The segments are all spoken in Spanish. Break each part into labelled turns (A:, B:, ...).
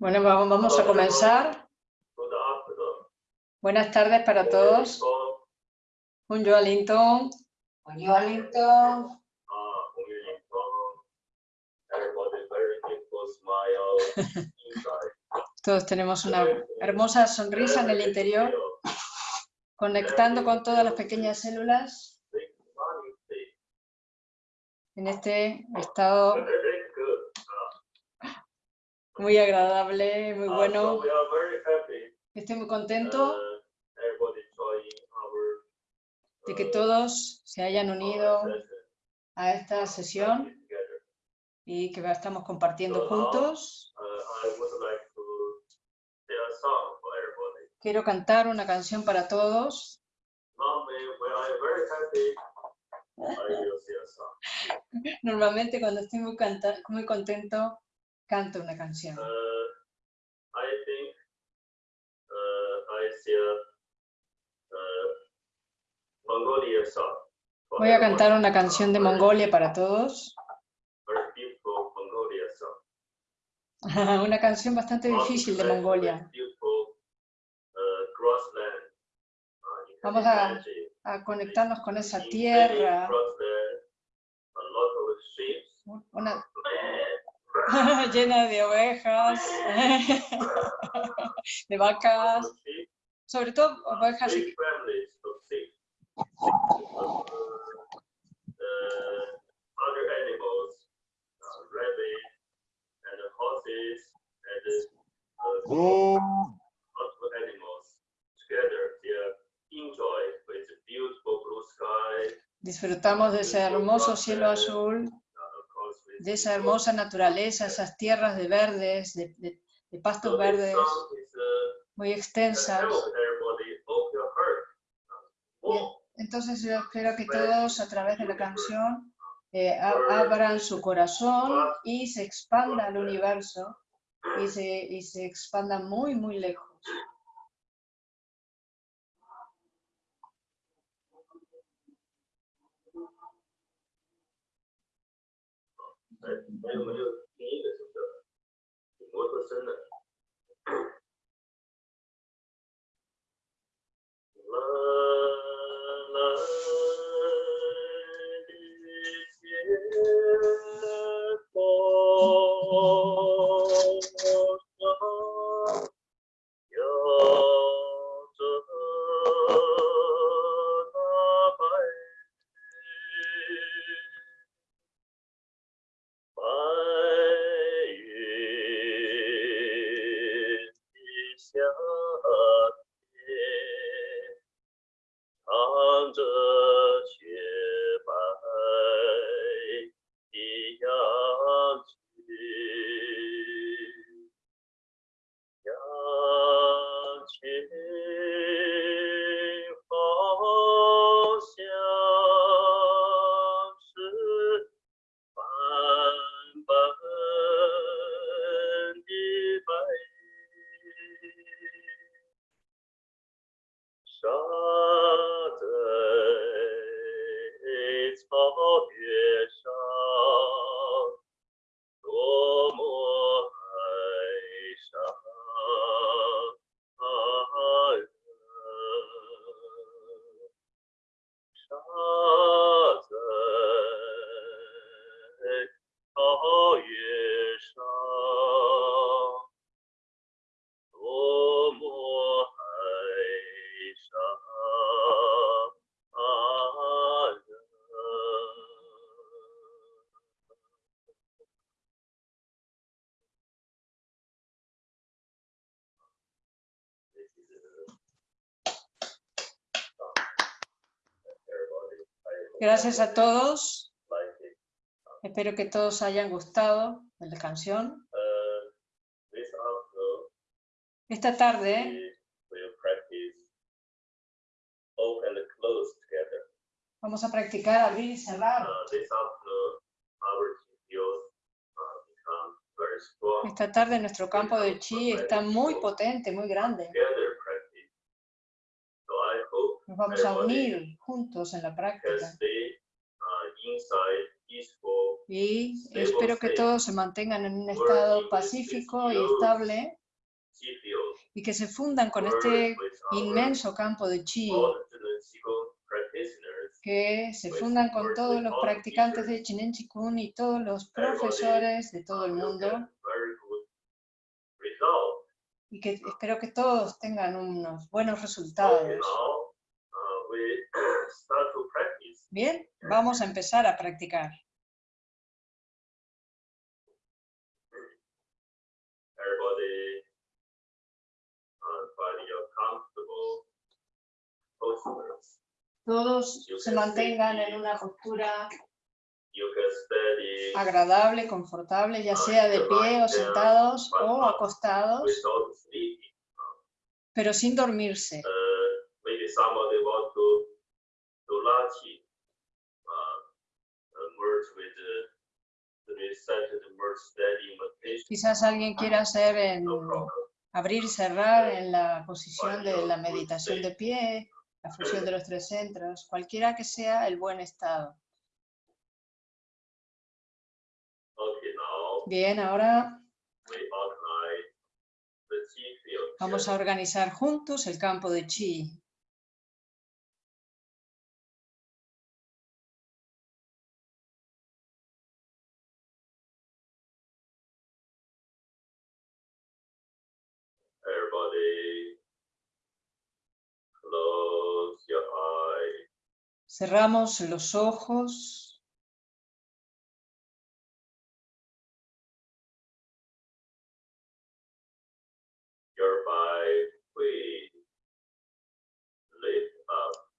A: Bueno, vamos a comenzar. Buenas tardes para todos. Un Linton.
B: Un Linton.
A: Todos tenemos una hermosa sonrisa en el interior, conectando con todas las pequeñas células en este estado muy agradable, muy bueno. Estoy muy contento de que todos se hayan unido a esta sesión y que estamos compartiendo juntos. Quiero cantar una canción para todos. Normalmente cuando estoy muy, muy contento, canto una canción. Voy a cantar una canción de Mongolia para todos. una canción bastante difícil de Mongolia. Vamos a, a conectarnos con esa tierra. Una, llena de ovejas, de vacas, sobre todo ovejas. Y... Disfrutamos de ese hermoso cielo azul de esa hermosa naturaleza, esas tierras de verdes, de, pastos verdes muy extensas. entonces yo espero que todos a través de la canción eh, abran su corazón y se expanda el universo y se, y se expanda muy, muy lejos.
C: Hay números miles, o sea,
A: Gracias a todos. Espero que todos hayan gustado de la canción. Esta tarde vamos a practicar abrir y cerrar. Esta tarde nuestro campo de chi está muy potente, muy grande. Nos vamos a unir juntos en la práctica.
C: Uh,
A: Y espero que todos se mantengan en un estado pacífico y estable y que se fundan con este inmenso campo de chi, que se fundan con todos los practicantes de Chinen Chikun y todos los profesores de todo el mundo y que espero que todos tengan unos buenos resultados. Bien, vamos a empezar a practicar. Todos se mantengan en una postura agradable, confortable, ya sea de pie o sentados o acostados, pero sin dormirse. Quizás alguien quiera hacer en abrir y cerrar en la posición de la meditación de pie, la fusión de los tres centros, cualquiera que sea el buen estado. Bien, ahora vamos a organizar juntos el campo de chi. Cerramos los ojos.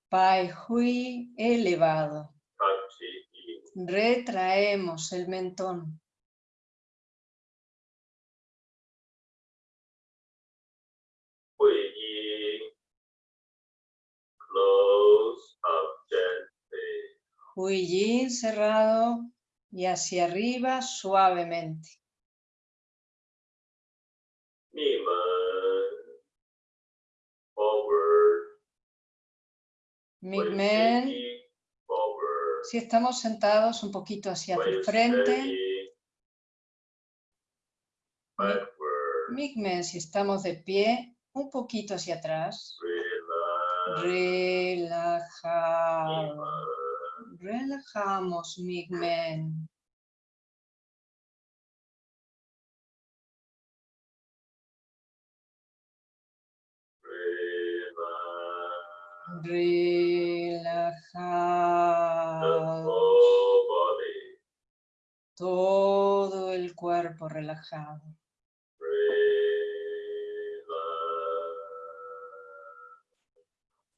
A: Pai Hui elevado. Retraemos el mentón. Hui Yin cerrado y hacia arriba suavemente. Migmen, si estamos sentados un poquito hacia el frente. Migmen, si estamos de pie, un poquito hacia atrás. Relajado. Relajamos, Migmen. relajado. Todo el cuerpo relajado.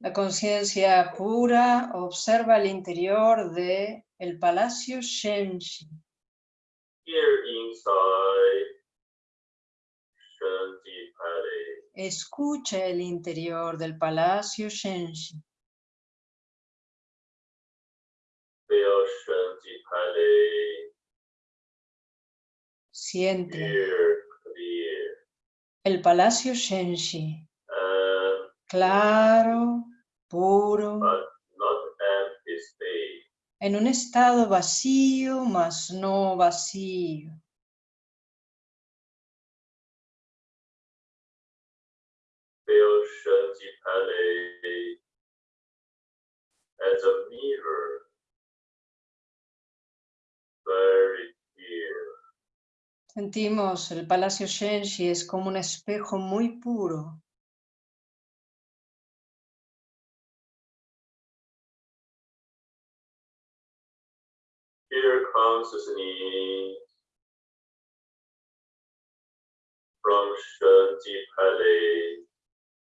A: La conciencia pura observa el interior de el palacio Shenji. Escucha el interior del palacio Shenji. Siente. El palacio Shenshi, claro, puro, en un estado vacío, mas no vacío. as a mirror, very Sentimos el Palacio Shenshi es como un espejo muy puro.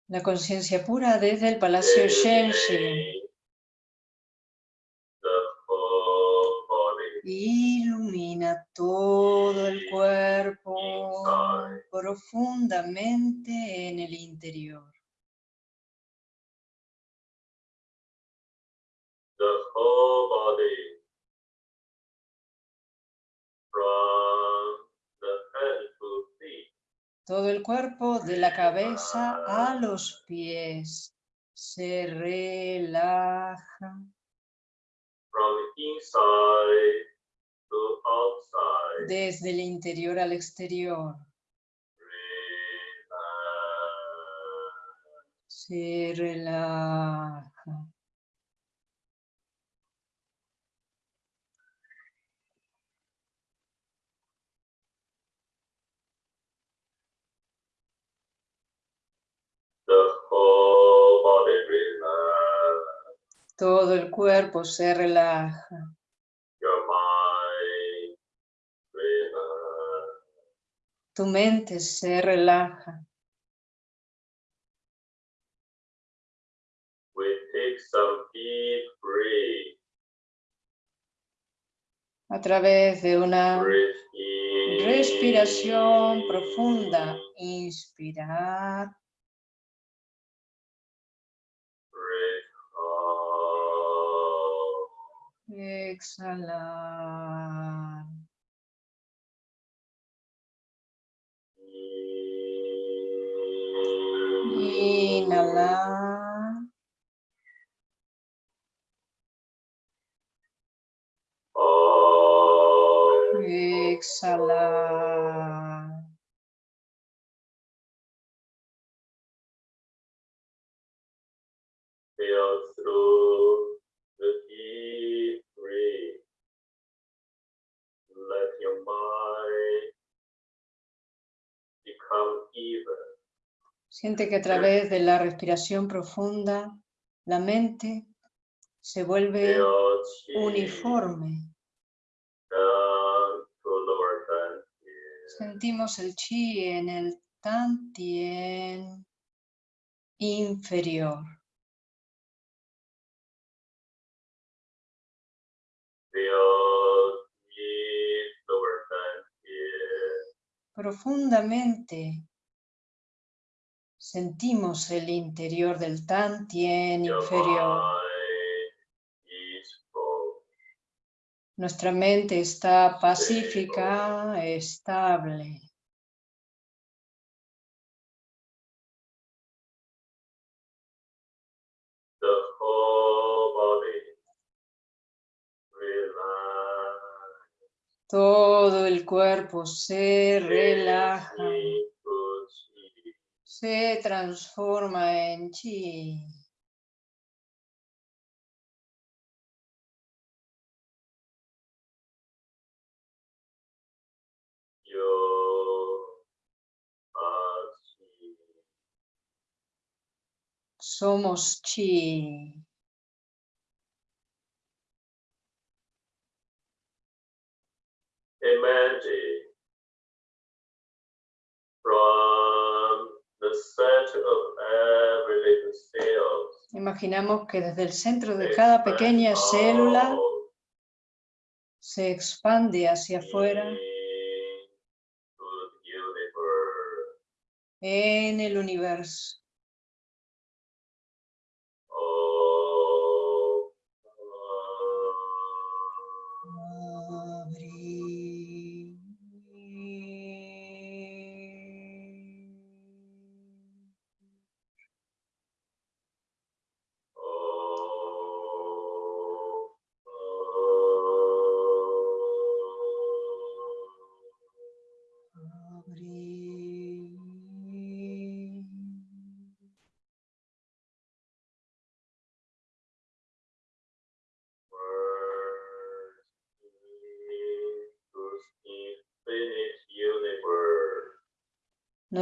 A: La conciencia pura desde el Palacio Shenshi. ilumina todo el cuerpo. profundamente en el interior.
C: The whole body
A: Todo el cuerpo de la cabeza a los pies se relaja
C: from inside to outside.
A: desde el interior al exterior. Se relaja.
C: The whole body relax.
A: Todo el cuerpo se relaja. Tu mente se relaja. A través de una respiración profunda. Inspirar. Exhalar. Inhalar. Exhalar.
C: Feel through deep breath. Let your mind become even.
A: Siente que a través de la respiración profunda, la mente se vuelve uniforme. Sentimos el chi en el tantien inferior. Profundamente sentimos el interior del tantien
C: Your
A: inferior. Nuestra mente está pacífica, estable. Todo el cuerpo se relaja, se transforma en chi. Somos chi.
C: Imagine from the center of every little cell.
A: Imaginamos que desde el centro de cada pequeña célula se expande hacia afuera en el universo.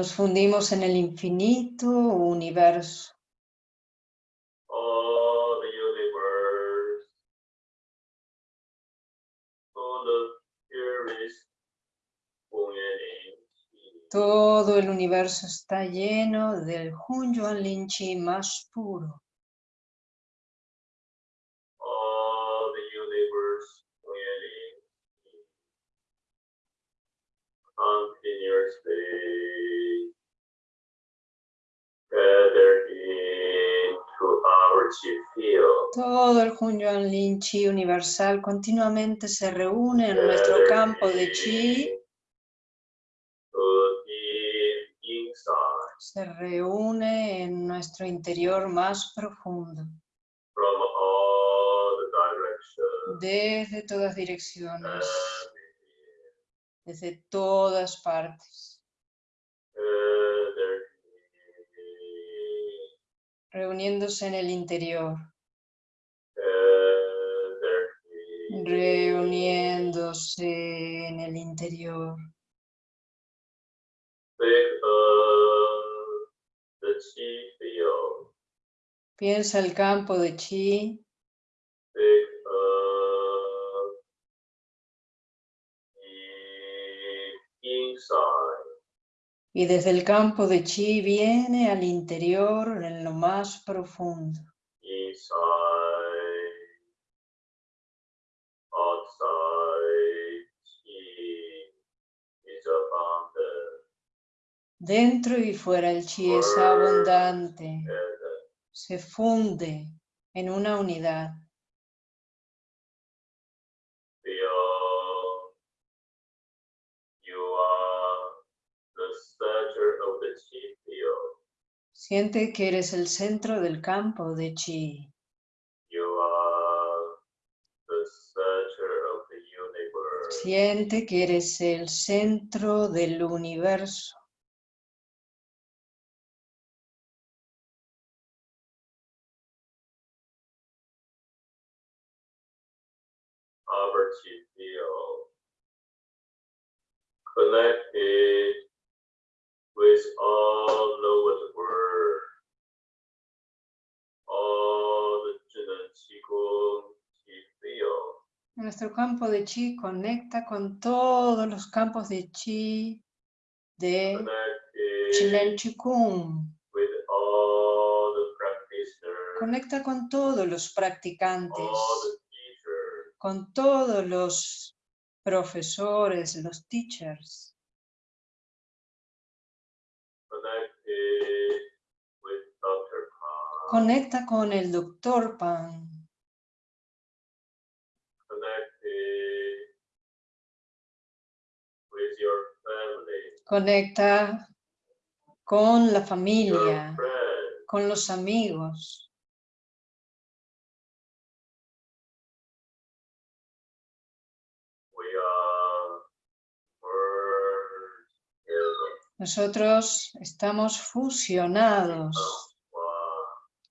A: Nos fundimos en el infinito universo. Todo el universo está lleno del Hunyuan Linchi más puro. Todo el Hunyuan Lin Chi universal continuamente se reúne en nuestro campo de Chi, se reúne en nuestro interior más profundo, desde todas direcciones, desde todas partes, reuniéndose en el interior, reuniéndose en el interior. Piensa el campo de Chi,
C: inside.
A: Y desde el campo de Chi viene al interior en lo más profundo. Dentro y fuera el chi es abundante, se funde en una unidad. Siente que eres el centro del campo de chi.
C: You are the center of the universe.
A: Siente que eres el centro del universo.
C: Our chi field connected with all word, the
A: Nuestro campo de chi conecta con todos los campos de chi de Chilen Chikung.
C: with all the practitioners,
A: Conecta con todos los practicantes, con todos los profesores, los teachers. Conecta con el doctor Pan. Conecta con la familia, con los amigos. Nosotros estamos fusionados,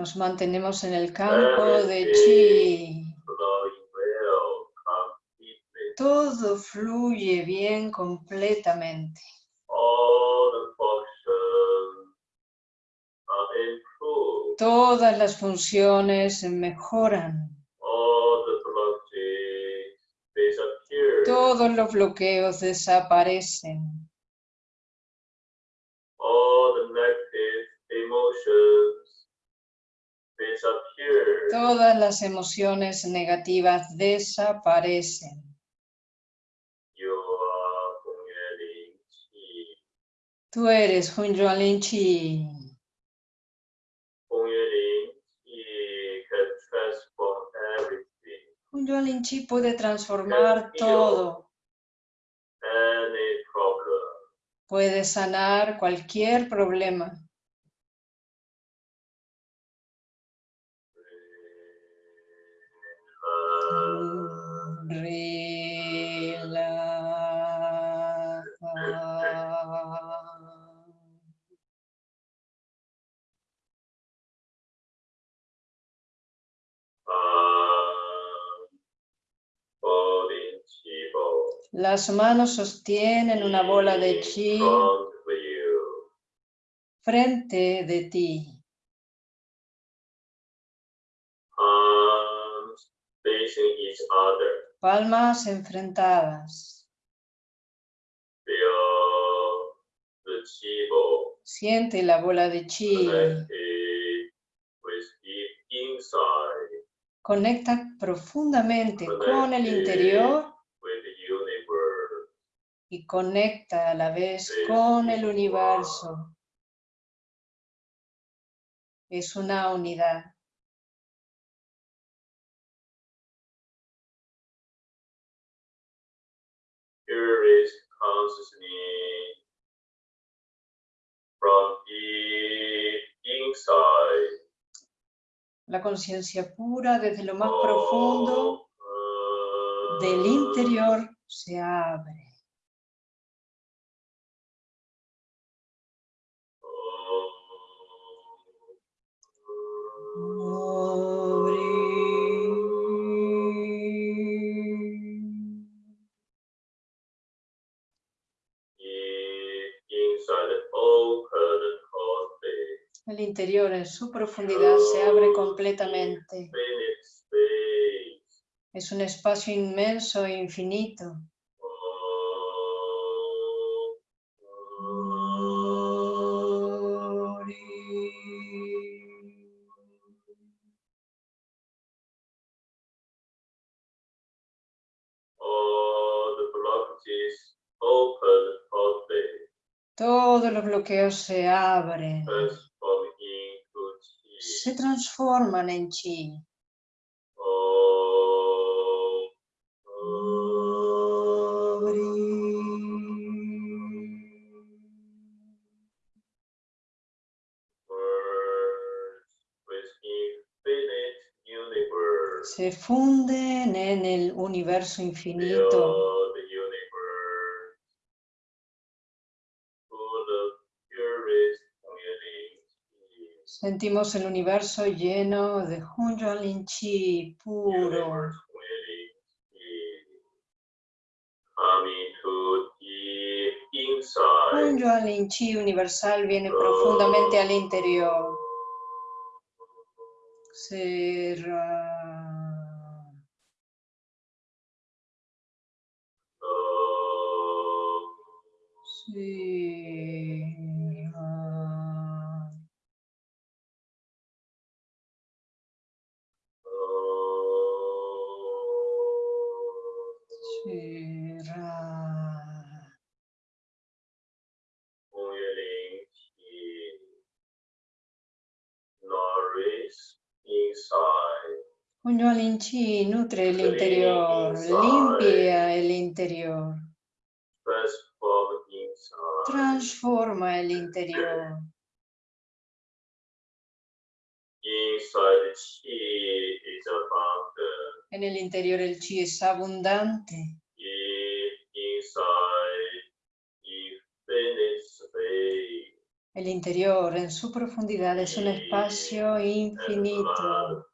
A: Nos mantenemos en el campo de chi. Todo fluye bien completamente. Todas las funciones mejoran. Todos los bloqueos desaparecen. Todas las emociones negativas desaparecen. Tú eres Chi.
C: Hongyan Chi everything.
A: Hunyuan Chi puede transformar todo. Puede sanar cualquier problema. Las manos sostienen una bola de chi frente de ti. Palmas enfrentadas. Siente la bola de chi. Conecta profundamente con el interior y conecta a la vez con el universo. Es una unidad.
C: Here is consciousness from deep inside.
A: La conciencia pura desde lo más profundo
C: of,
A: del interior se abre. Interior en su profundidad se abre completamente. Es un espacio inmenso e infinito. Todos los bloqueos se abren. Se transforman en chi. Se funden en el universo infinito. Sentimos el universo lleno de Hunyuan Chi puro. Hunyuan Chi universal viene profundamente al interior. Cerra. Chi nutre el interior, limpia el interior,
C: inside.
A: transforma el interior. En el interior el chi es abundante. El interior en su profundidad es un espacio infinito.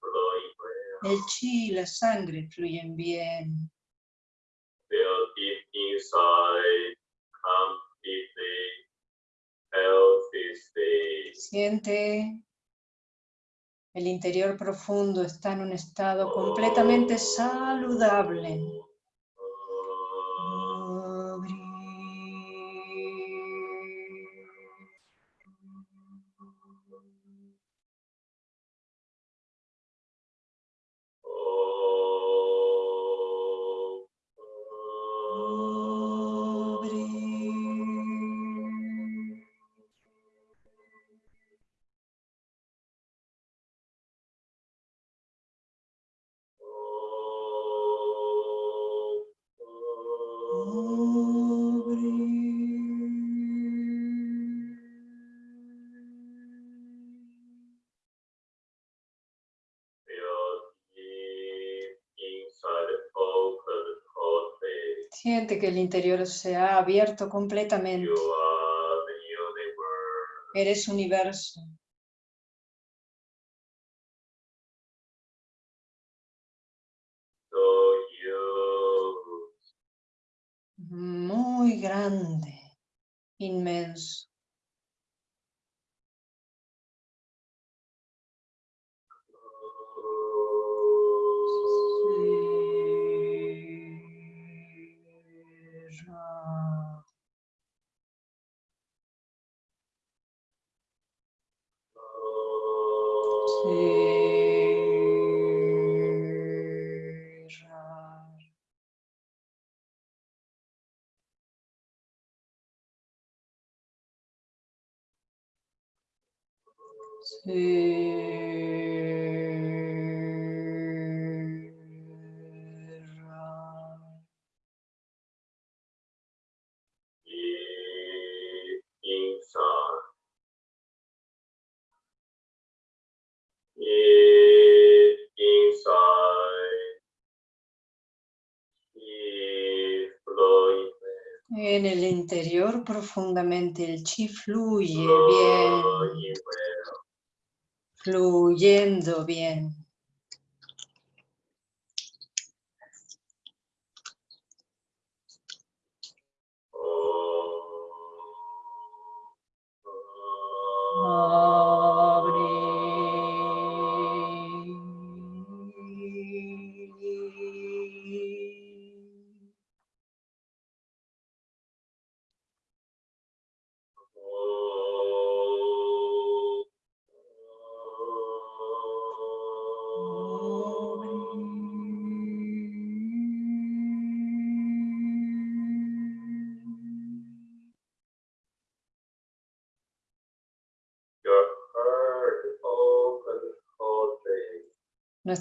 A: El chi y la sangre fluyen bien.
C: Feel deep inside completely healthy state.
A: Siente el interior profundo está en un estado completamente saludable. Siente que el interior se ha abierto completamente. Eres universo. Muy grande, inmenso. El interior profundamente el chi fluye bien,
C: Flowing well.
A: Fluyendo bien.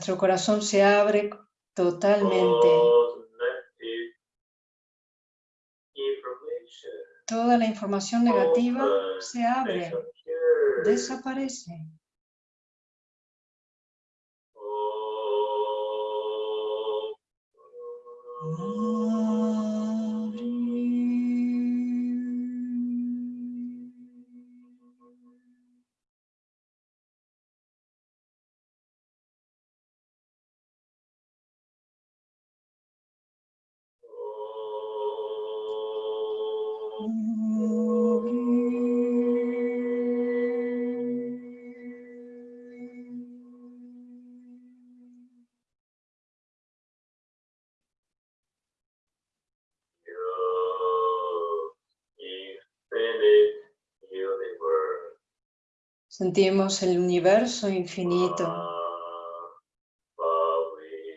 A: Nuestro corazón se abre totalmente. Toda la información negativa se abre, desaparece.
C: Infinite
A: Sentimos el universo infinito,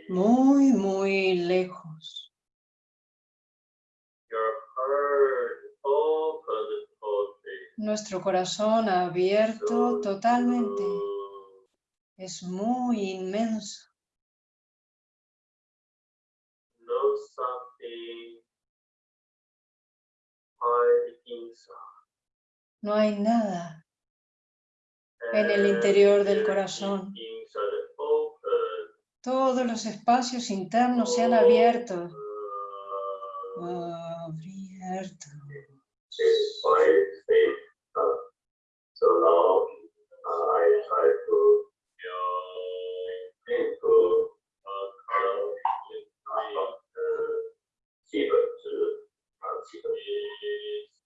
A: muy, muy lejos. Nuestro corazón abierto totalmente. Es muy inmenso.
C: No
A: hay nada en el interior del corazón. Todos los espacios internos se han abierto. Abierto.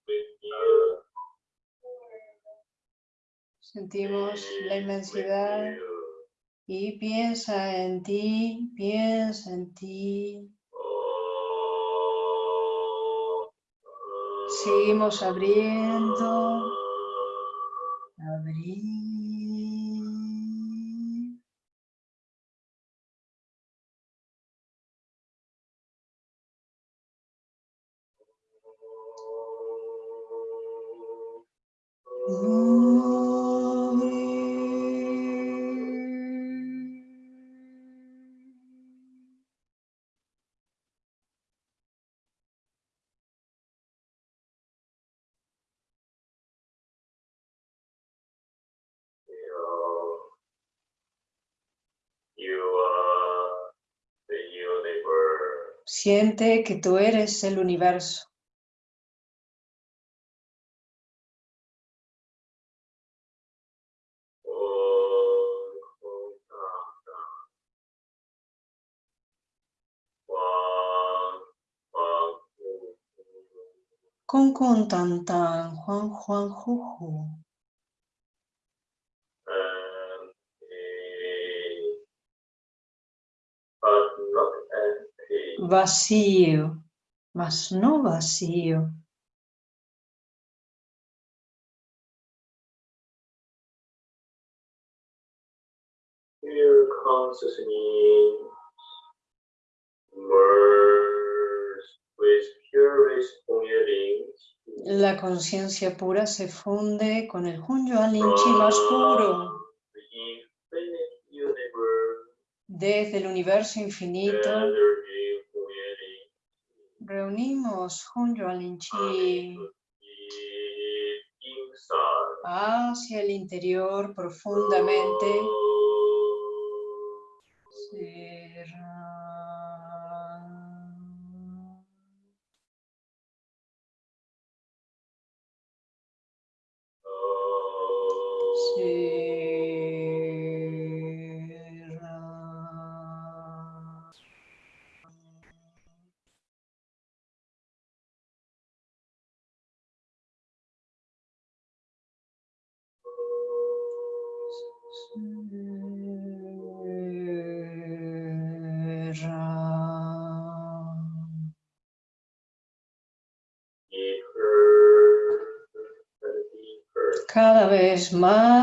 C: it's
A: Sentimos la inmensidad y piensa en ti, piensa en ti. Seguimos abriendo, abrir. Siente que tú eres el universo. Con con tan tan, Juan Juan Juju. Vacío, mas no vacío.
C: consciousness merge with purest feelings
A: La conciencia pura se funde con el Hunyuan Linchi más puro. Desde el universo infinito reunimos Hunyuan Linchi hacia el interior profundamente. Será.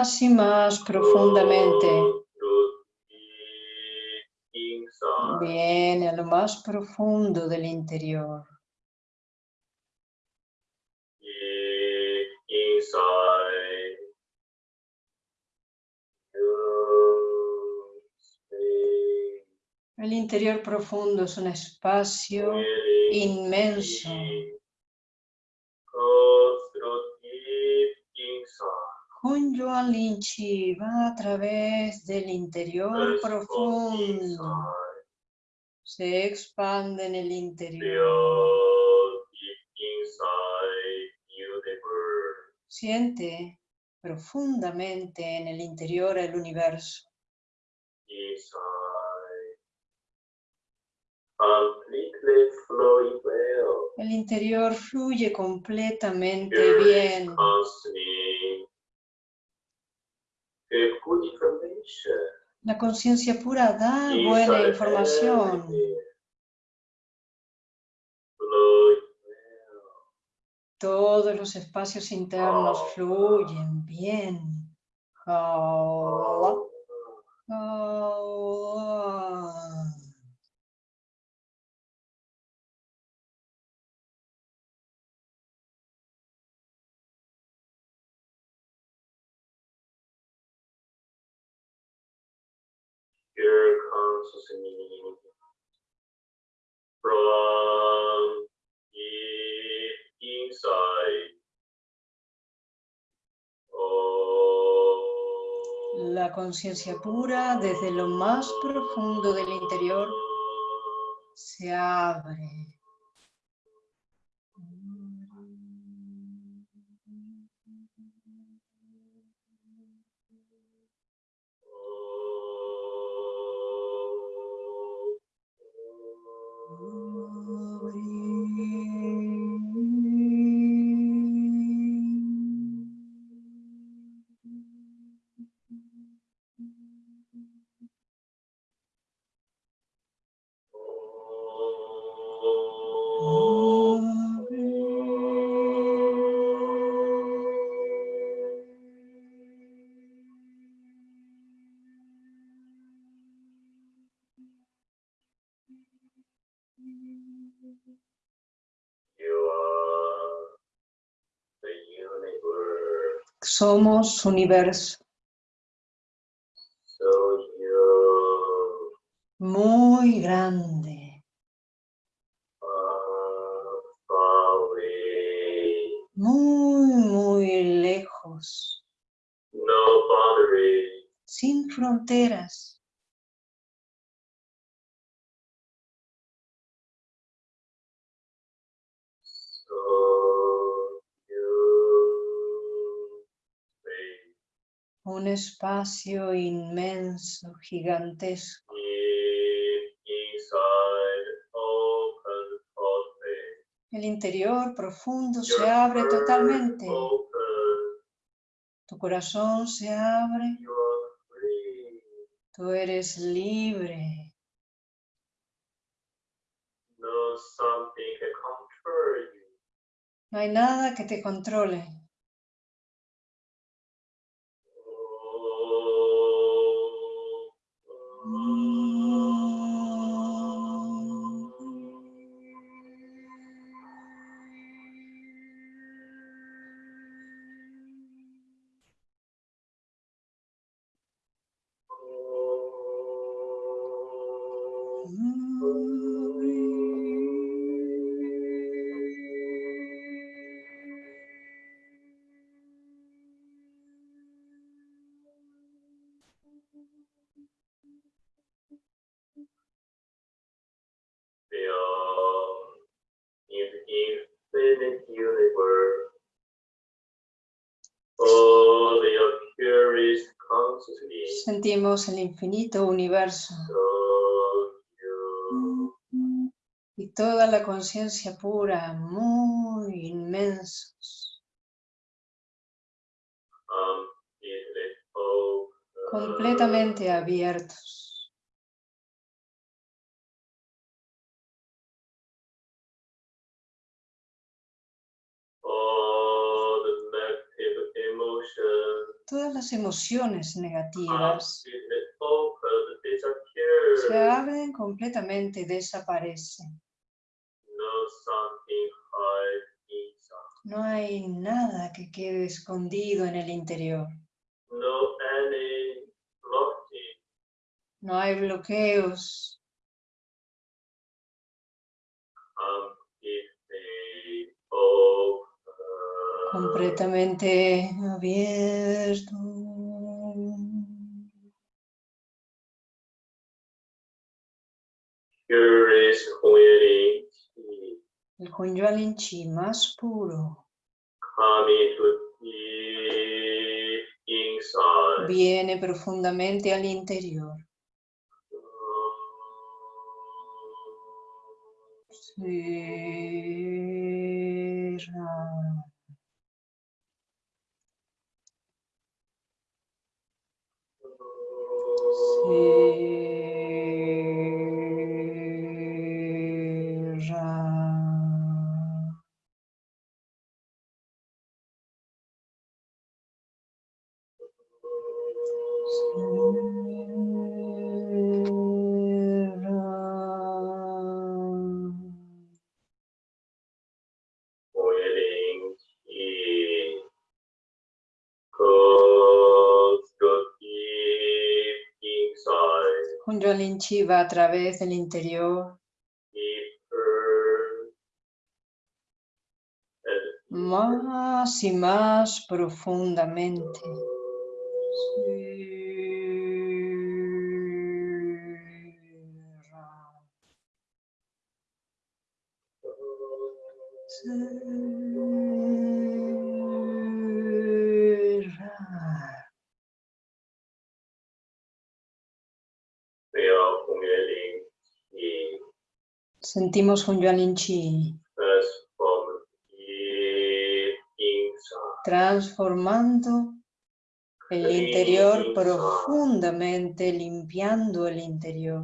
A: Más y más profundamente. Viene a lo más profundo del interior. El interior profundo es un espacio inmenso. Hunyuan Linchi va a través del interior profundo. Se expande en el interior. Siente profundamente en el interior el universo. El interior fluye completamente bien.
C: consciousness. Good good information.
A: La conciencia pura da buena información.
C: well.
A: Todos los espacios internos fluyen bien. Ah,
C: Oh.
A: La conciencia pura desde lo más profundo del interior se abre. Somos universo, muy grande, muy, muy lejos, sin fronteras. Un espacio inmenso, gigantesco. El interior profundo se abre totalmente. Tu corazón se abre. Tú eres libre.
C: No
A: hay nada que te controle. Sentimos el infinito universo y toda la conciencia pura, muy inmensos, completamente abiertos.
C: Emotions
A: Todas las emociones negativas
C: disappear.
A: se abren completamente y desaparecen.
C: No
A: hay nada que quede escondido en el interior.
C: No
A: hay bloqueos.
C: Completely open.
A: Completamente abierto. El Hunyuan Chi más puro viene profundamente al interior. Cierra. Cierra. Va a través del interior más y más profundamente. Sentimos un Yuan Chi transformando el interior profundamente, limpiando el interior.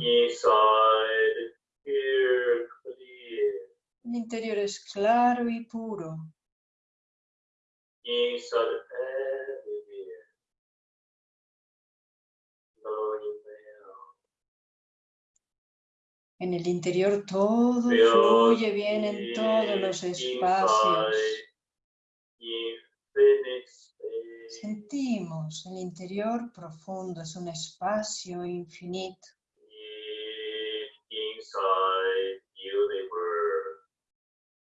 A: El interior es claro y puro. En el interior todo fluye bien en todos los espacios. Sentimos el interior profundo, es un espacio infinito.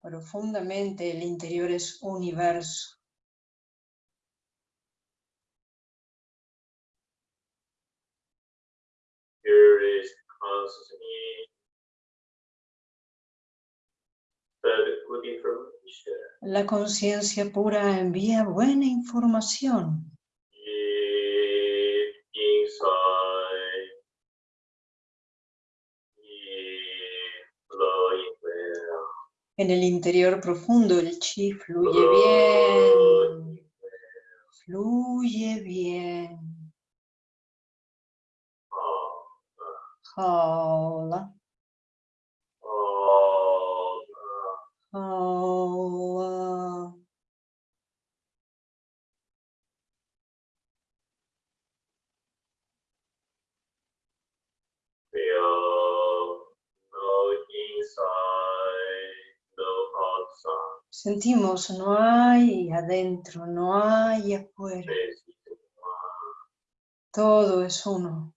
A: Profundamente el interior es universo.
C: Consciousness.
A: La conciencia pura envía buena información. En el interior profundo el chi fluye bien. Fluye bien. Sentimos, no hay adentro, no hay afuera. Todo es uno.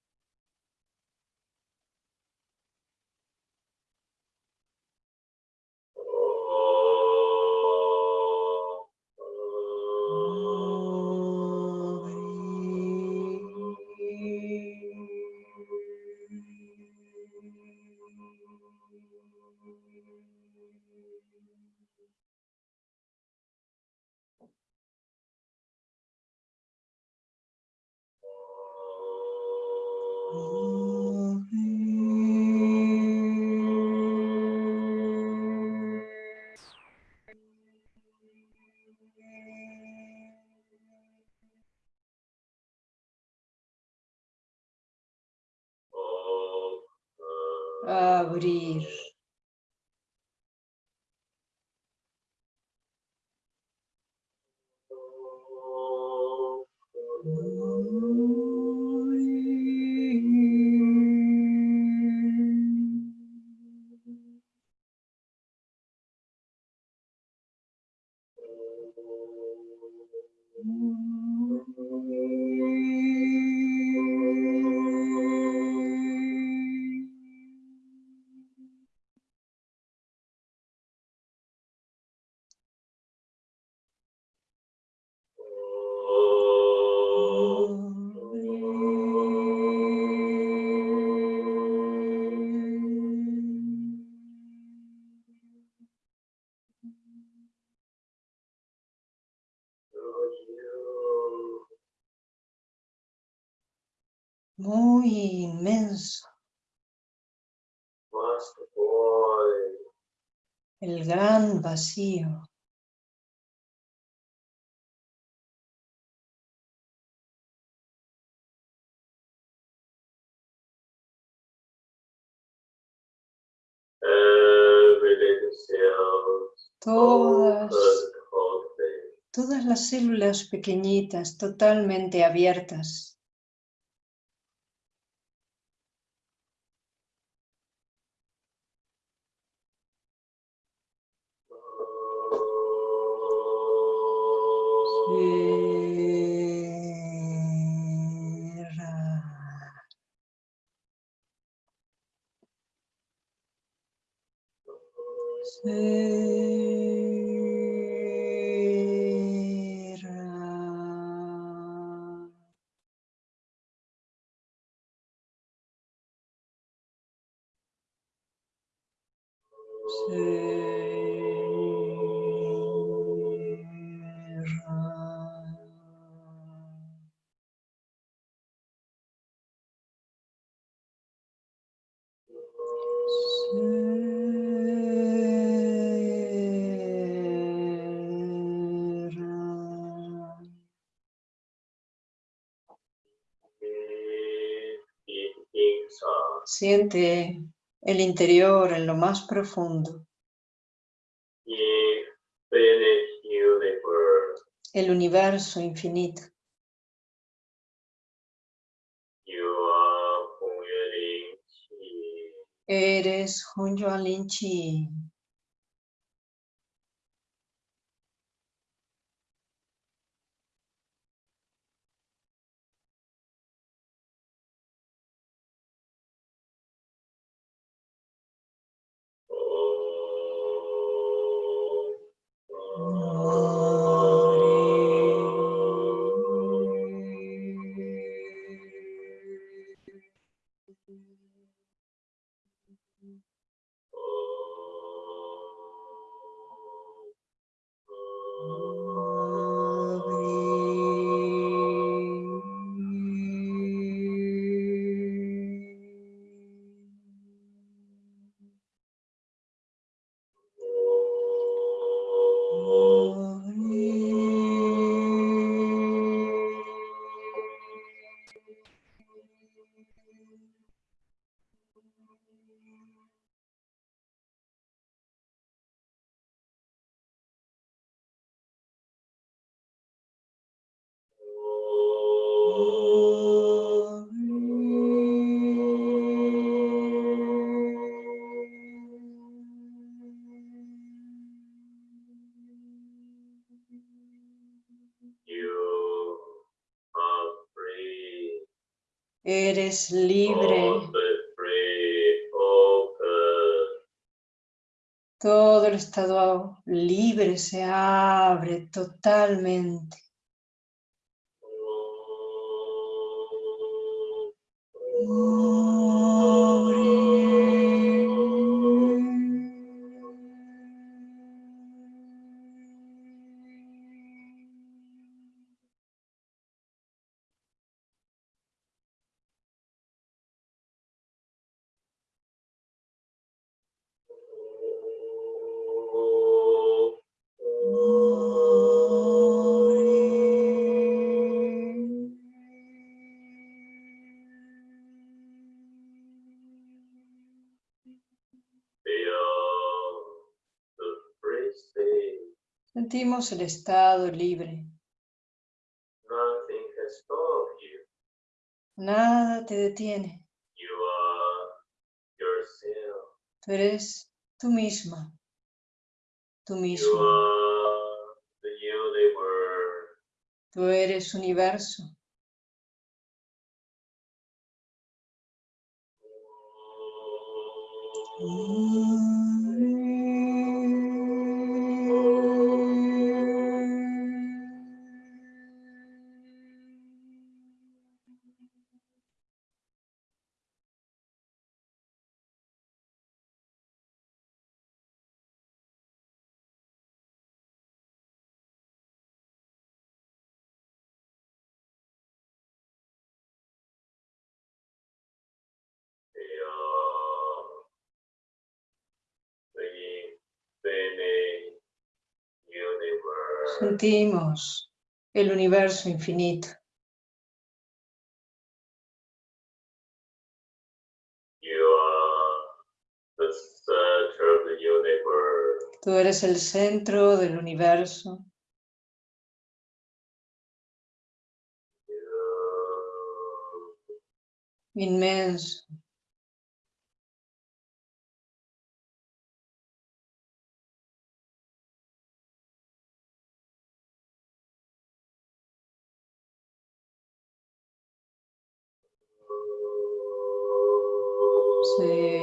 A: Inmenso. El gran vacío. Todas, todas las células pequeñitas, totalmente abiertas. Cierra. Cierra. Siente el interior en lo más profundo, el universo infinito. Eres Hunyuan Lin Chi. eres libre. Todo el estado libre se abre totalmente. Sentimos el estado libre. Nada te detiene.
C: You are yourself.
A: Tú eres tú misma. Tú
C: You
A: mismo. Tú eres universo.
C: Feel
A: Sentimos el universo infinito. Tú eres el centro del universo. Inmenso.
C: See.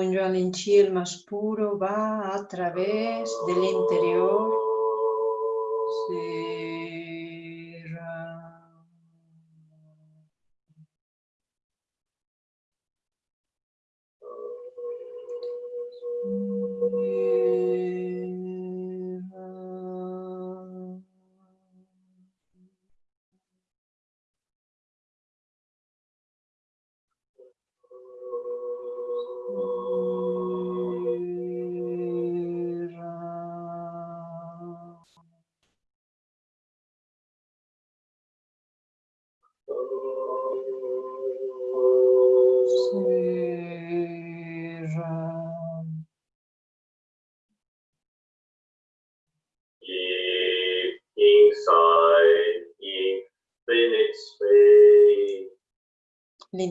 A: Un Yuan Chi, el más puro, va a través del interior. Será.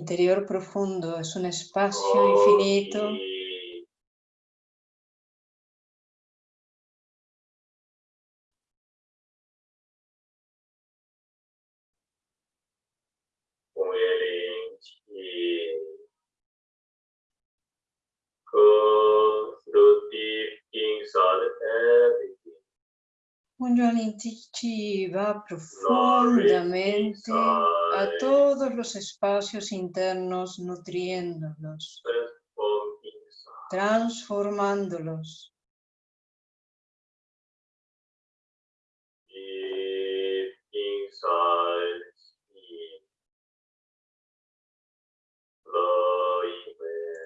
A: Interior profundo es un espacio infinito.
C: Everything.
A: Un Yuan va profundamente a todos los espacios internos, nutriéndolos, transformándolos.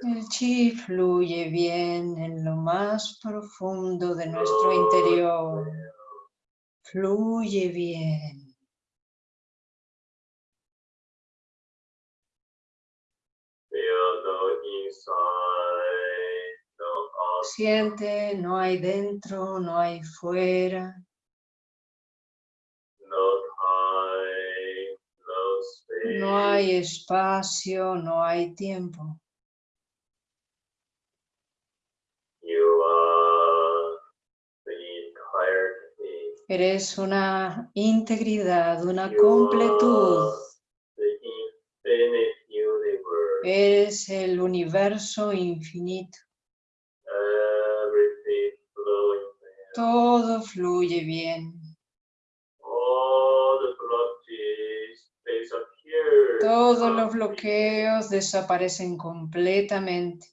A: El chi fluye bien en lo más profundo de nuestro interior. Fluye bien. Siente, no hay dentro, no hay fuera.
C: No
A: hay espacio, no hay tiempo. Eres una integridad, una completud es el universo infinito. Todo fluye bien. Todos los bloqueos desaparecen completamente.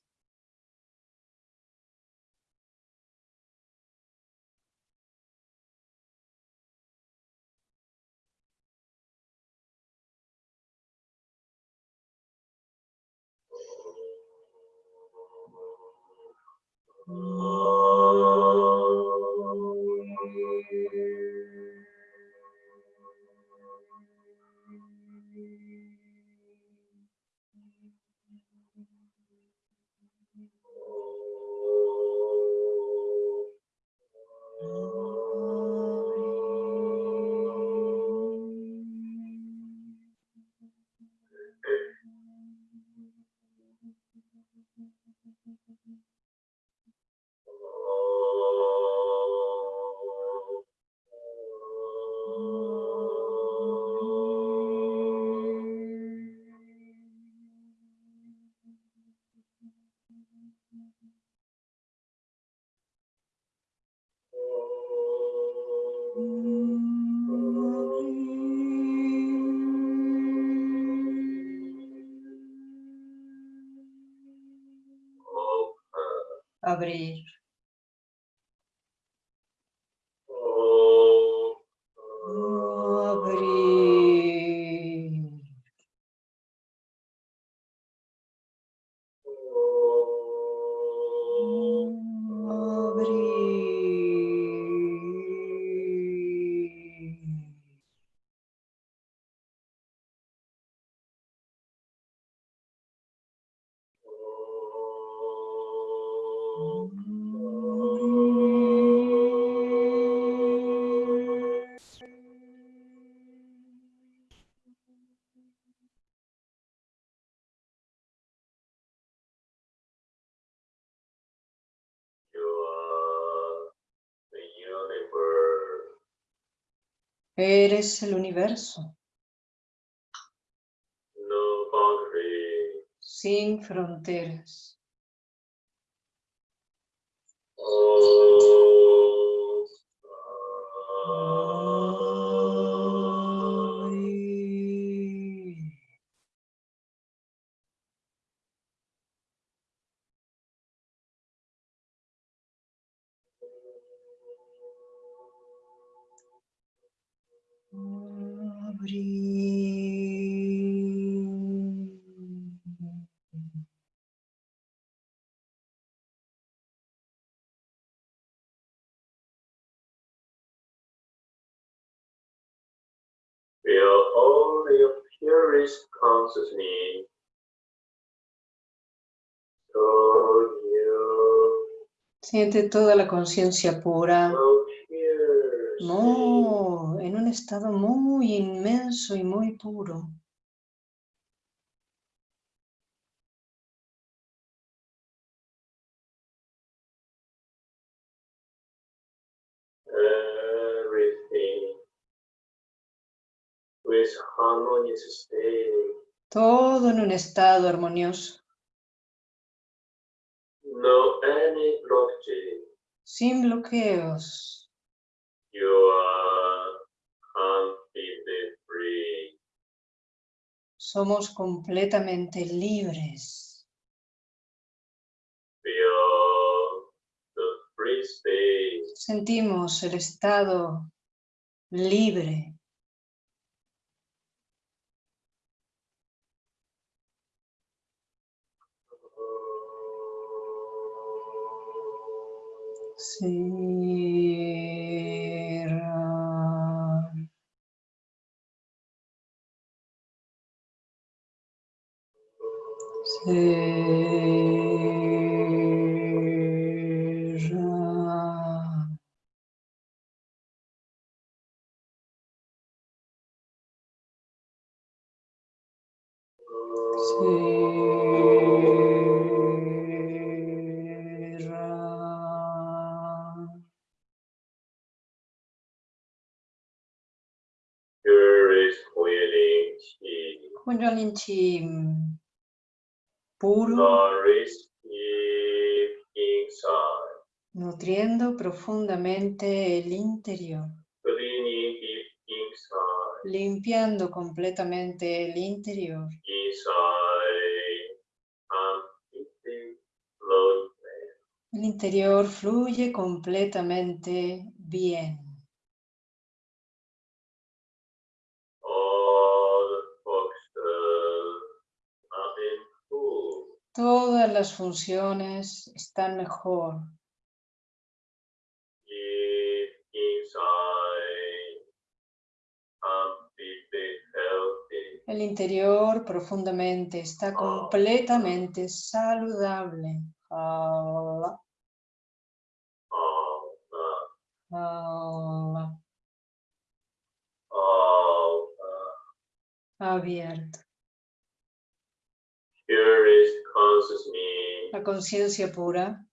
A: Abrir. Eres el universo,
C: No
A: sin fronteras.
C: Oh. Feel all your purest consciousness.
A: Siente toda la conciencia pura,
C: so.
A: No, en un estado muy inmenso y muy puro. Todo en un estado armonioso,
C: No any
A: sin bloqueos.
C: You are completely free.
A: Somos completamente libres.
C: Feel the free space.
A: Sentimos el estado libre. Cierra. Cierra. Cierra.
C: Purest willing chi.
A: Kundalini Chi puro, nutriendo profundamente el interior. Limpiando completamente el interior.
C: flowing
A: El interior fluye completamente bien.
C: all the functions are improved.
A: Todas las funciones están mejor. El interior profundamente está completamente saludable. Allah, Allah, abierto. La conciencia pura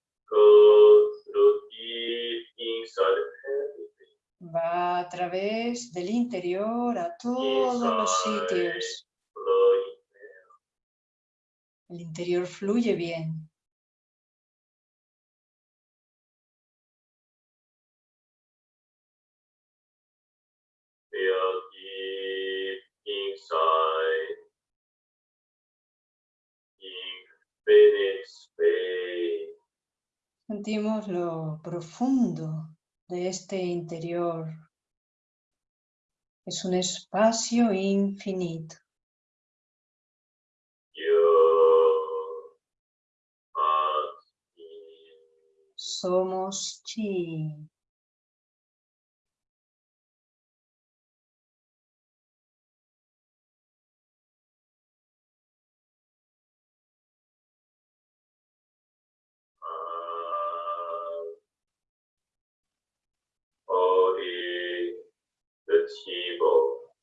A: va a través del interior a todos los sitios. El interior fluye bien.
C: inside
A: Sentimos lo profundo de este interior. Es un espacio infinito. Somos chi.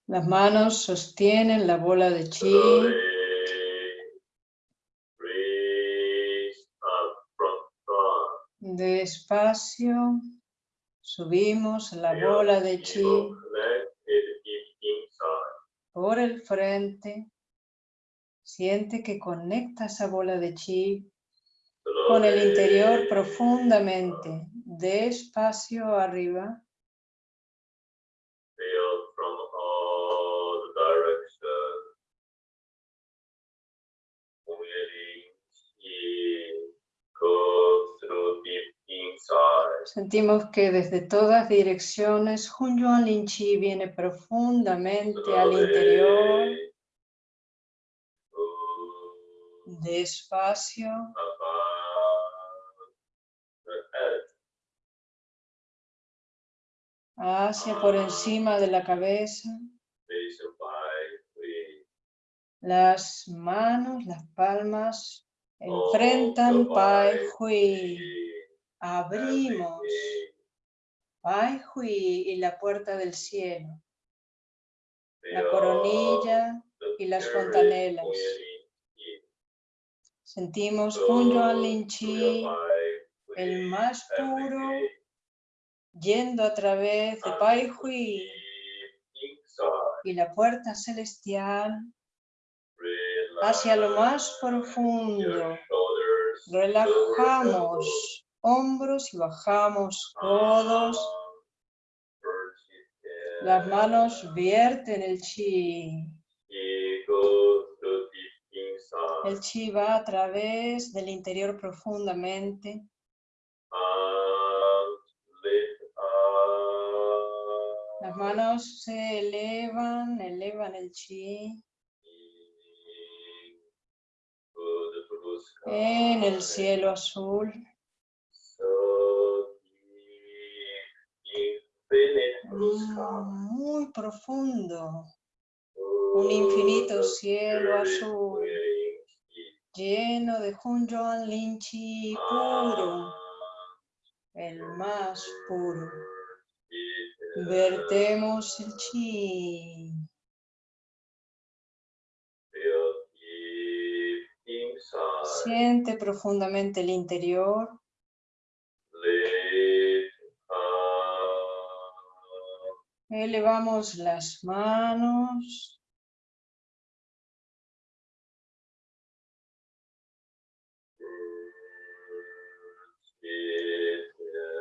A: Las manos sostienen la bola de chi. Despacio subimos la bola de chi por el frente. Siente que conecta esa bola de chi con el interior profundamente. Despacio arriba. Sentimos que desde todas direcciones Hun Yuan Lin Chi viene profundamente al interior. Despacio. hacia por encima de la cabeza, las manos, las palmas enfrentan Pai Hui. Abrimos Pai Hui y la puerta del cielo, la coronilla y las fontanelas. Sentimos Hun Yuan Lin Chi, el más puro, yendo a través de Pai Hui y la puerta celestial hacia lo más profundo. Relajamos hombros y bajamos codos. Las manos vierten el chi. El chi va a través del interior profundamente. Las manos se elevan, elevan el chi en el cielo azul. Muy profundo. Un infinito cielo azul lleno de Hun Yuan Lin Chi puro, el más puro. Vertemos el chi. Siente profundamente el interior. Elevamos las manos.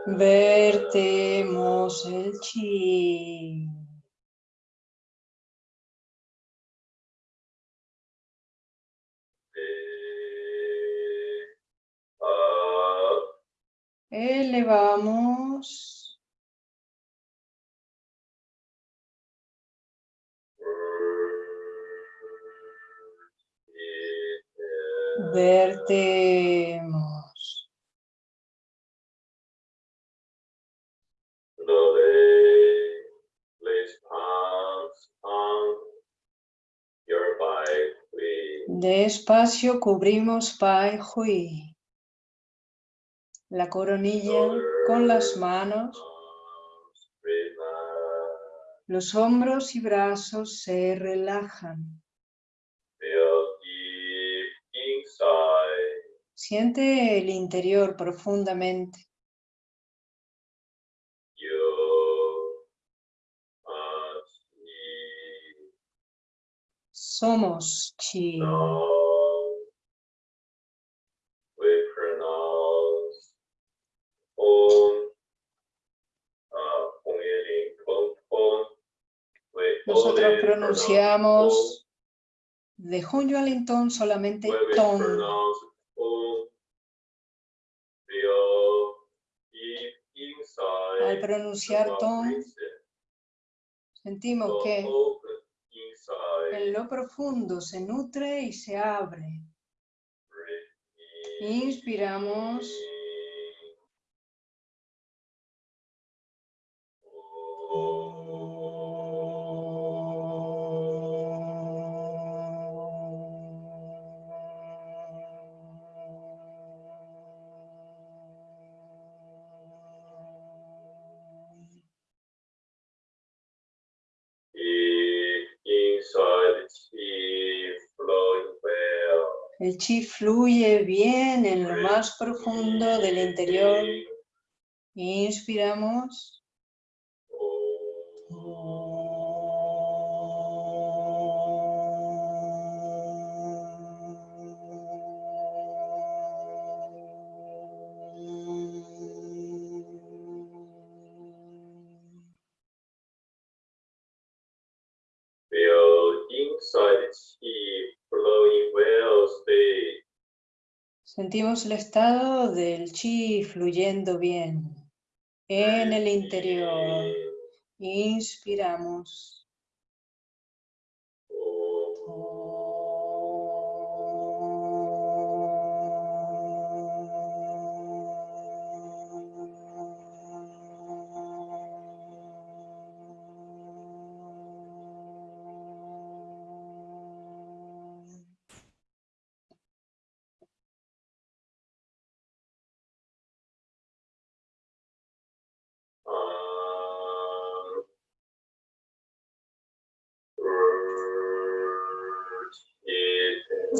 A: Vertemos el chi. Elevamos. Vertemos. Despacio cubrimos Pai Hui. La coronilla con las manos, los hombros y brazos se relajan. Siente el interior profundamente. Somos chi. Nosotros pronunciamos de Alintón solamente ton. Al pronunciar ton, sentimos que
C: inside.
A: en lo profundo se nutre y se abre. Inspiramos. Fluye bien en lo más profundo del interior. Inspiramos. Sentimos el estado del chi fluyendo bien en el interior. Inspiramos.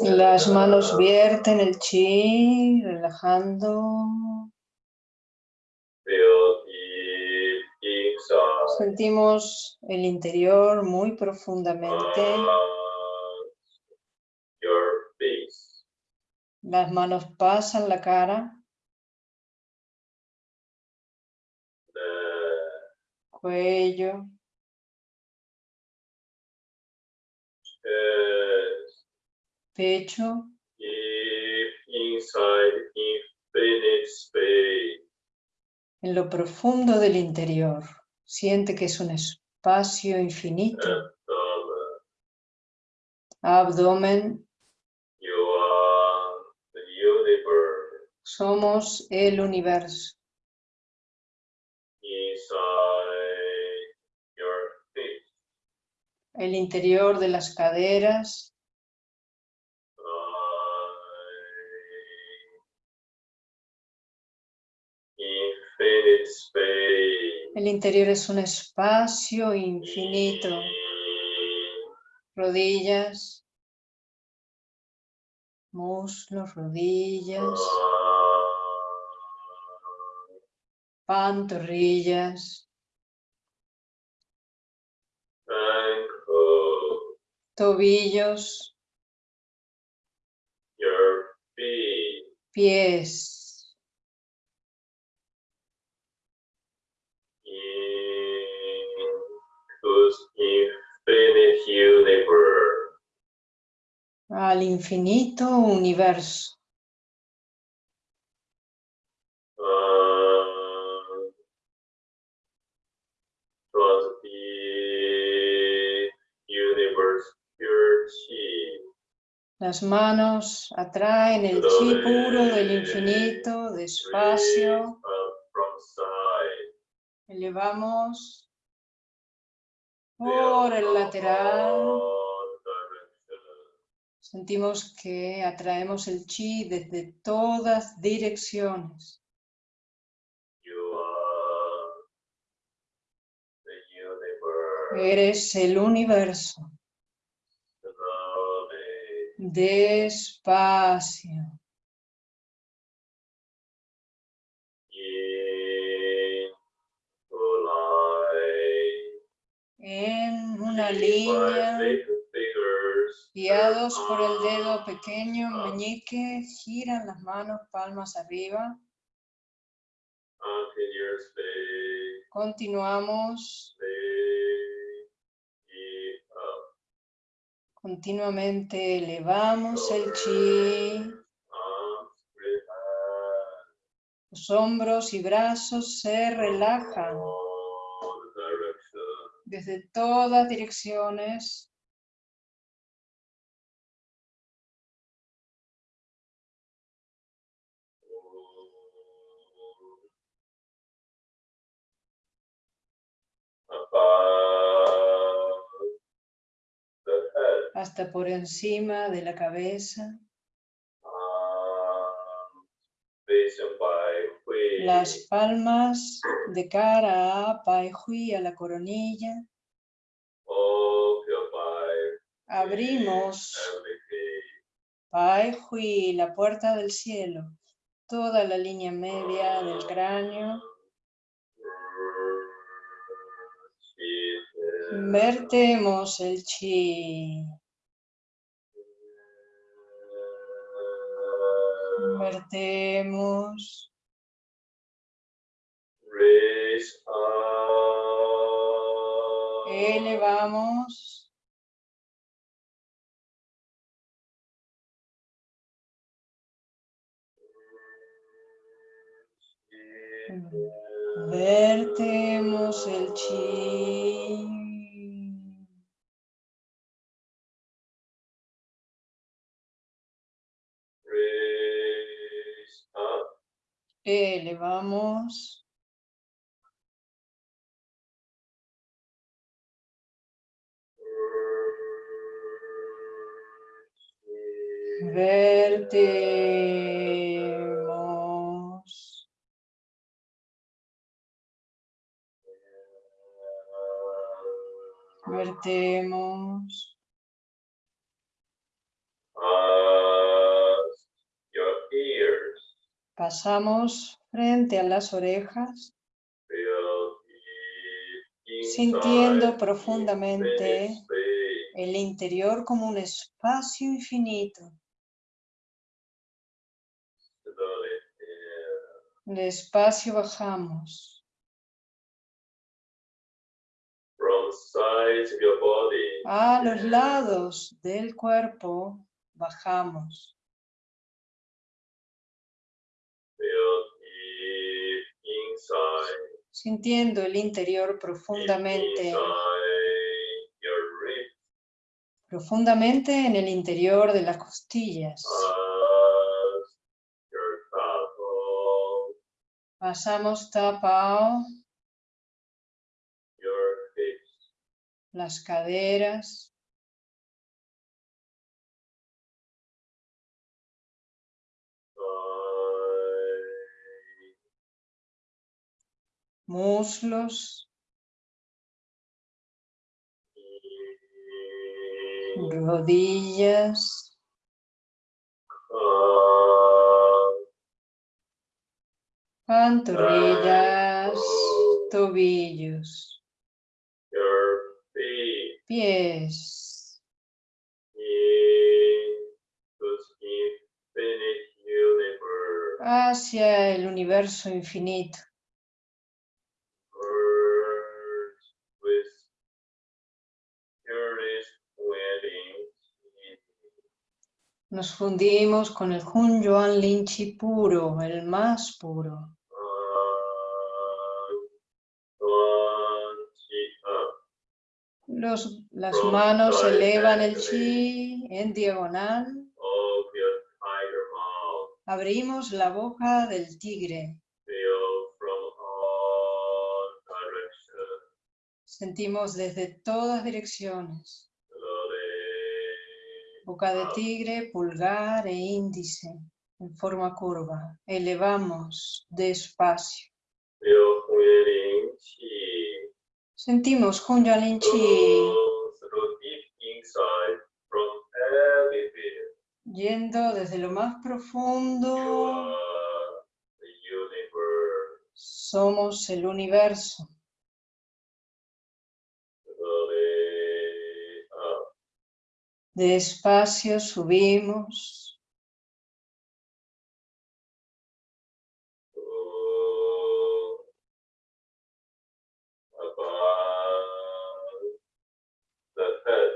A: Las manos vierten el chi, relajando. Sentimos el interior muy profundamente.
C: Face.
A: Las manos pasan la cara,
C: The
A: cuello, pecho.
C: Deep inside infinite space.
A: En lo profundo del interior. Siente que es un espacio infinito.
C: Abdomen.
A: Abdomen.
C: You are the universe.
A: Somos el universo. El interior de las caderas. El interior es un espacio infinito. Rodillas. Muslos, rodillas. Pantorrillas. Tobillos. Pies.
C: infinite.
A: Al infinito universo. Las manos atraen el chi puro del infinito, despacio. Elevamos por el lateral. Sentimos que atraemos el chi desde todas direcciones.
C: You are the universe.
A: Eres el universo. Despacio. Una línea, guiados por el dedo
C: turn
A: pequeño meñique, giran las manos palmas arriba.
C: Continuously.
A: Continuamos continuamente, elevamos el chi. Los hombros y brazos se relajan. Desde todas direcciones. Hasta por encima de la cabeza.
C: Way.
A: Las palmas de cara a Pai Hui, a la coronilla.
C: Occupy
A: Abrimos. Pai Hui, la puerta del cielo. Toda la línea media del cráneo. Vertemos el chi. Vertemos.
C: Raise up.
A: Elevamos. Vertemos el chi. Elevamos. Vertemos. Vertemos.
C: Past your ears.
A: Pasamos frente a las orejas, Sintiendo profundamente el interior como un espacio infinito.
C: Slowly in.
A: Despacio bajamos.
C: From sides of your body.
A: A los lados del cuerpo bajamos. Sintiendo el interior profundamente, profundamente en el interior de las costillas. Pasamos tapao, las caderas, muslos, rodillas, pantorrillas, tobillos, pies, hacia el universo infinito. Nos fundimos con el Hun Yuan Lin puro, el más puro. Los, las manos elevan el chi en diagonal. Abrimos la boca del tigre. Sentimos desde todas direcciones. Boca de tigre, pulgar e índice en forma curva. Elevamos despacio. Sentimos Hunyalin Chi
C: go through deep inside from everywhere.
A: yendo desde lo más profundo. Somos el universo. Despacio subimos.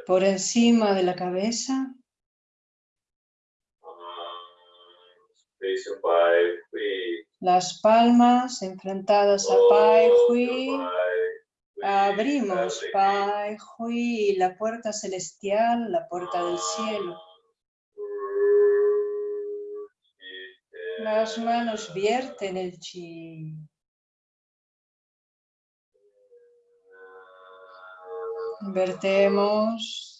A: Por encima de la cabeza, las palmas enfrentadas a Pai Hui. Abrimos Pai Hui, la puerta celestial, la puerta del cielo. Las manos vierten el chi. Vertemos.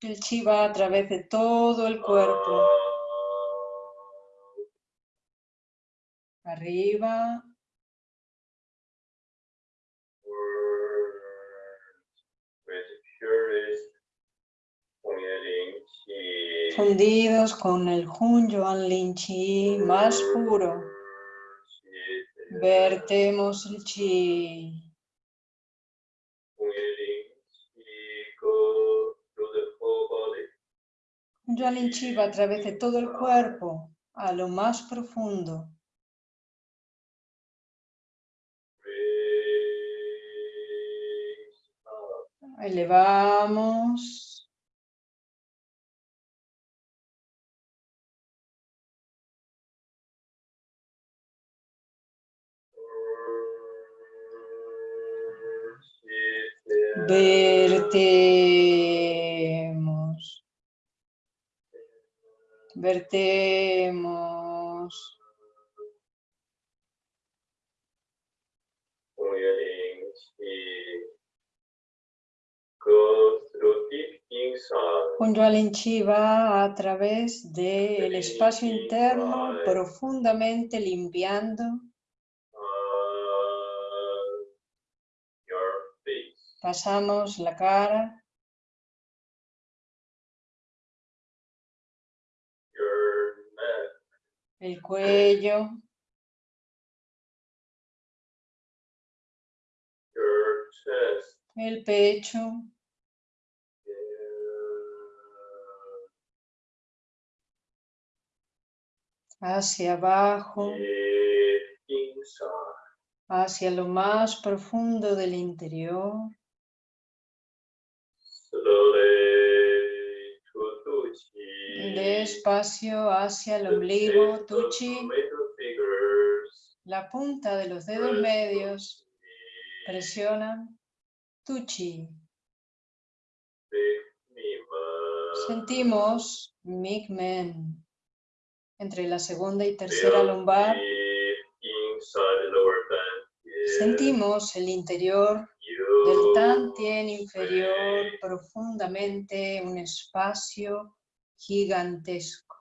A: El chi va a través de todo el cuerpo. Arriba, fundidos con el Hun Yuan Lin Chi más puro. Vertemos el chi. Chi va a través de todo el cuerpo, a lo más profundo. Elevamos. Vertemos. Vertemos. Hun Yuan Chi va a través del espacio interno profundamente limpiando Pasamos la cara, el cuello, el pecho, hacia abajo, hacia lo más profundo del interior. Despacio hacia el ombligo, tuchi, la punta de los dedos medios. Presionan tuchi. Sentimos. Migmen entre la segunda y tercera lumbar. Sentimos el interior del Tantien inferior profundamente, un espacio gigantesco.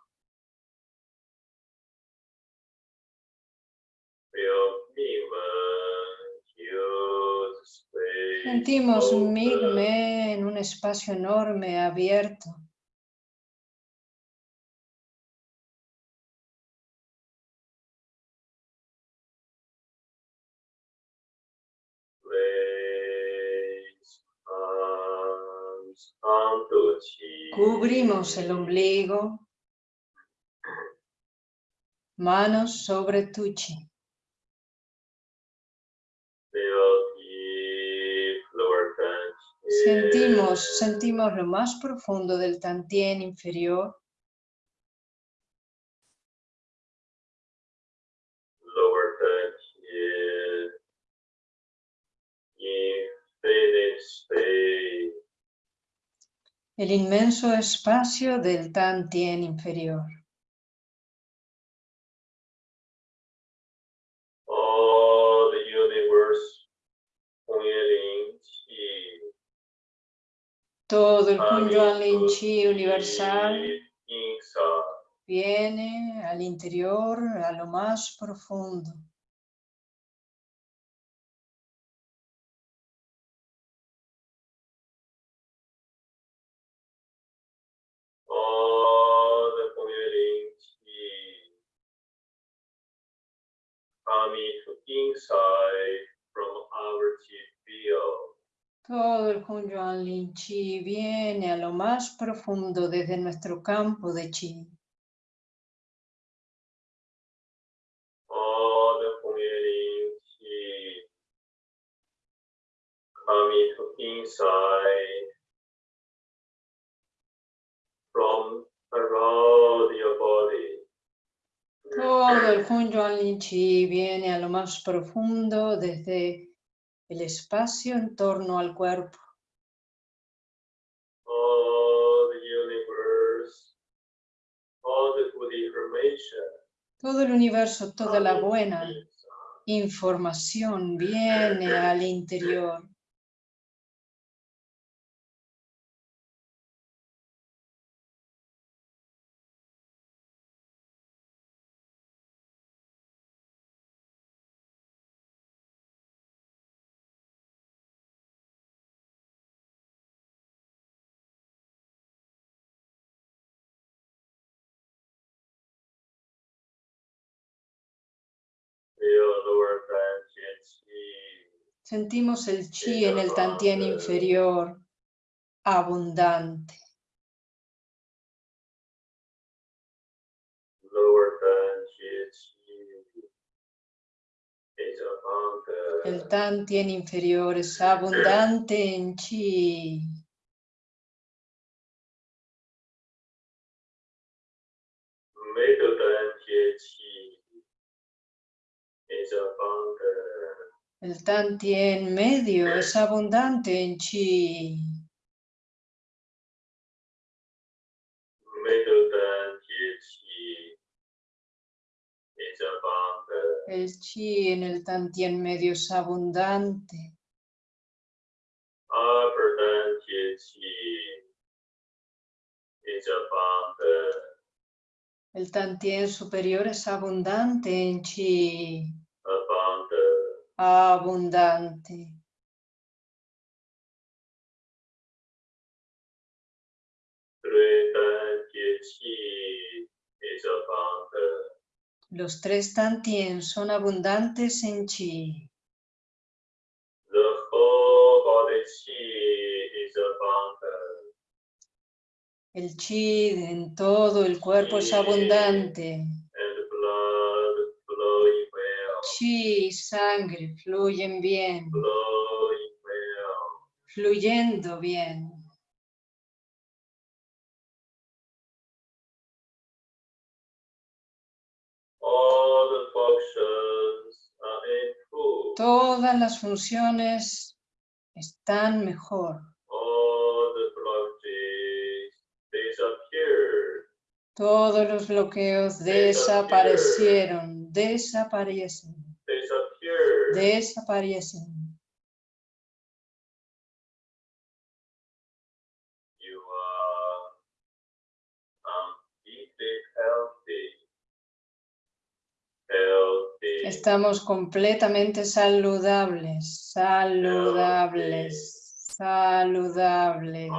A: Sentimos
C: open.
A: Migme en un espacio enorme, abierto. Cubrimos el ombligo. Manos sobre
C: lower dantian.
A: Sentimos, sentimos lo más profundo del Tantien inferior.
C: dantian.
A: El inmenso espacio del Tantien inferior.
C: All the universe, Chi,
A: Todo el Kunyuan Lin Chi universal viene al interior, a lo más profundo.
C: All the coming inside from our chi field.
A: Todo el Kunyuan Lin Chi viene a lo más profundo desde nuestro campo de Chi.
C: All the coming inside from around your body.
A: Todo el Kunyuan Lin Chi viene a lo más profundo desde el espacio en torno al cuerpo.
C: All the universe, all the good information.
A: Todo el universo, toda la buena información viene al interior. Sentimos el chi en el tantien inferior, abundante. El tantien inferior es abundante en chi. El tantien medio es abundante en chi. El chi en el tantien medio es abundante. El tantien superior es abundante en chi.
C: Abundant.
A: Abundante. Los tres tantien son abundantes en chi. El chi en todo el cuerpo es abundante. Chi y sangre fluyen bien, fluyendo bien. Todas las funciones están mejor. Todos los bloqueos desaparecieron, desaparecen, desaparecen.
C: you are completely healthy. Healthy.
A: Estamos completamente saludables, saludables, saludables.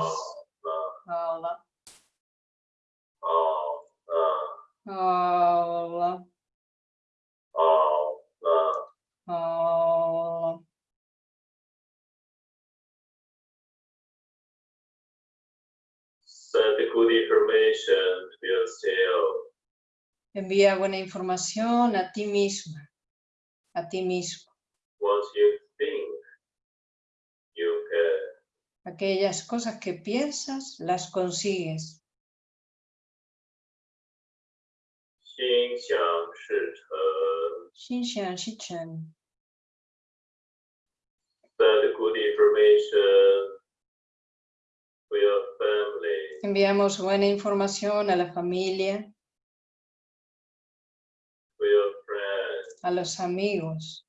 C: good information to yourself.
A: Oh, Envía buena información a ti misma, a ti mismo.
C: Once you think, you can.
A: Aquellas cosas que piensas, las consigues.
C: Xin xiang shi
A: chen. Xin xiang shi
C: chen. Good information to your family,
A: Enviamos buena información a la familia,
C: to your friends,
A: a los amigos,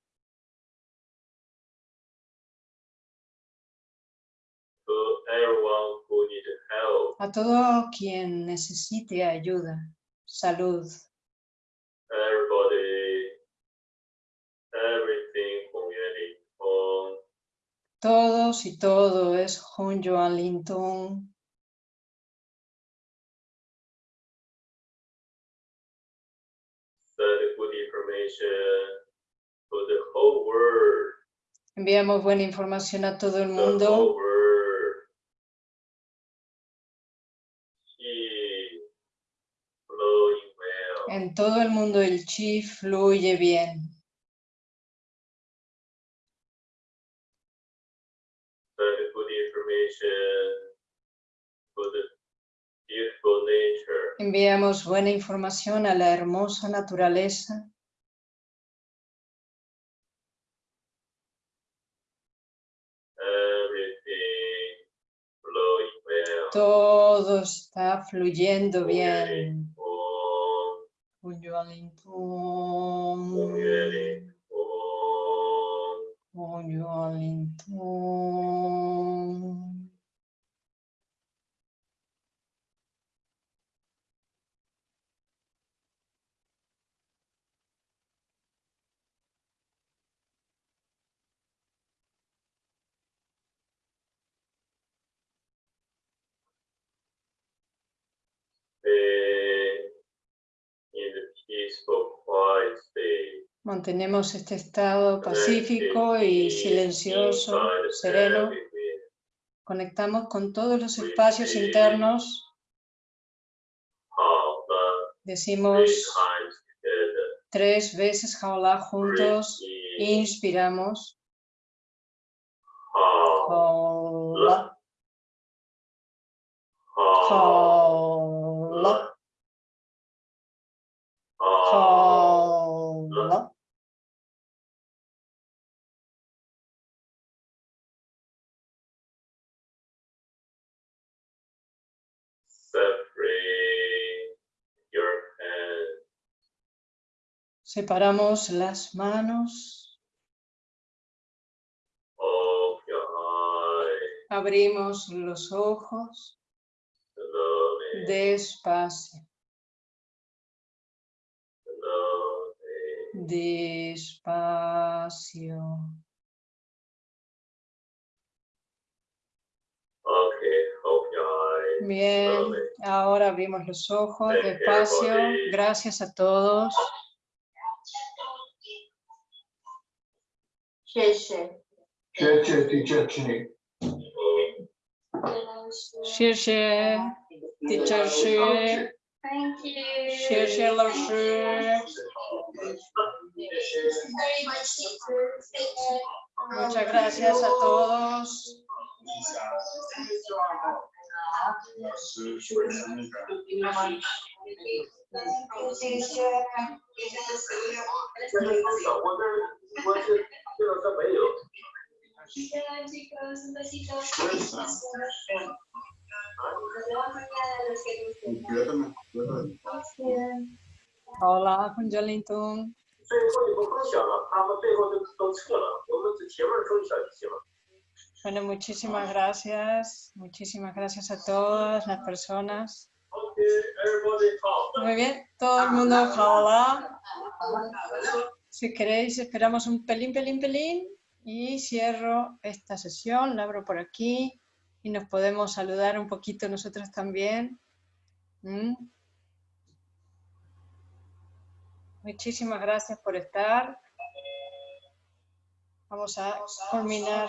C: to everyone who needs help,
A: a todo quien necesite ayuda, salud,
C: everybody, on
A: todos y todo es Hon Joan Linton. Enviamos buena información a todo el mundo. En todo el mundo el chi fluye bien. Enviamos buena información a la hermosa naturaleza. Todo está fluyendo bien.
C: Om,
A: Hon Joan Linton.
C: Om Yeri, Om.
A: Hon Joan Linton.
C: Stay in the peaceful, quiet state.
A: Mantenemos este estado pacífico y silencioso, sereno. Conectamos con todos los espacios internos. Decimos tres veces Jaolá juntos. Inspiramos.
C: How,
A: Jaolá, Separamos las manos. Abrimos los ojos despacio, despacio. Bien, ahora abrimos los ojos despacio. Gracias a todos.
D: Teacher
A: teacher
B: Thank you.
A: Muchas gracias a todos
B: 谢谢。
C: 我这我是这个这没有。
A: Hola, Juan Jolinton.
C: 最后你们分享了，他们最后都都撤了，我们只前面说一下就行了。
A: Bueno, muchísimas gracias. Muchísimas gracias a todas las personas.
C: Okay, everybody talk.
A: Muy bien, todo el mundo, hola. Si queréis, esperamos un pelín, pelín, pelín y cierro esta sesión, la abro por aquí y nos podemos saludar un poquito nosotros también. ¿Mm? Muchísimas gracias por estar. Vamos a culminar